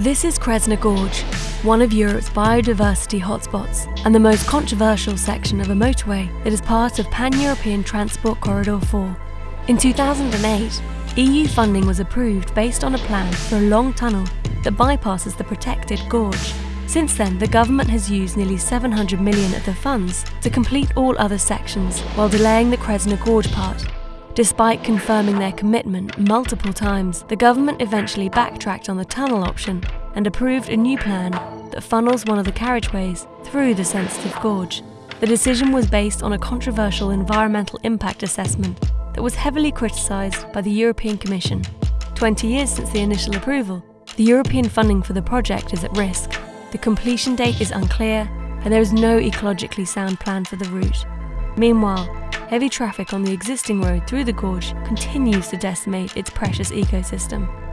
This is Kresna Gorge, one of Europe's biodiversity hotspots and the most controversial section of a motorway that is part of Pan-European Transport Corridor 4. In 2008, EU funding was approved based on a plan for a long tunnel that bypasses the protected gorge. Since then, the government has used nearly 700 million of the funds to complete all other sections while delaying the Kresna Gorge part. Despite confirming their commitment multiple times, the government eventually backtracked on the tunnel option and approved a new plan that funnels one of the carriageways through the sensitive gorge. The decision was based on a controversial environmental impact assessment that was heavily criticised by the European Commission. 20 years since the initial approval, the European funding for the project is at risk. The completion date is unclear and there is no ecologically sound plan for the route. Meanwhile, heavy traffic on the existing road through the gorge continues to decimate its precious ecosystem.